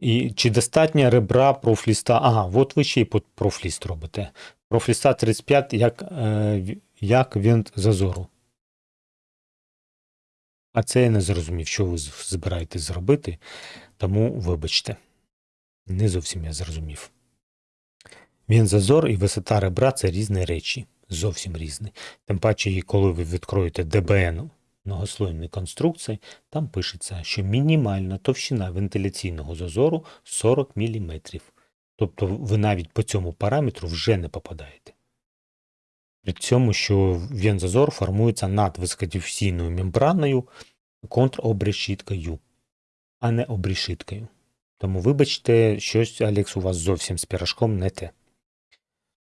І чи достатньо ребра профліста? Ага, от ви ще й профліст робите. Профліста 35 як, е, як винт зазору. А це я не зрозумів, що ви збираєтесь зробити, тому вибачте. Не зовсім я зрозумів. Він зазор і висота ребра це різні речі, зовсім різні. Тим паче, коли ви відкроєте ДБН многослойної конструкції, там пишеться, що мінімальна товщина вентиляційного зазору 40 мм. Тобто ви навіть по цьому параметру вже не попадаєте. При цьому, що вензазор формується над високодифузійною мембраною контробрешіткою, а не обрешіткою. Тому вибачте, щось, Алекс, у вас зовсім з пірашком не те.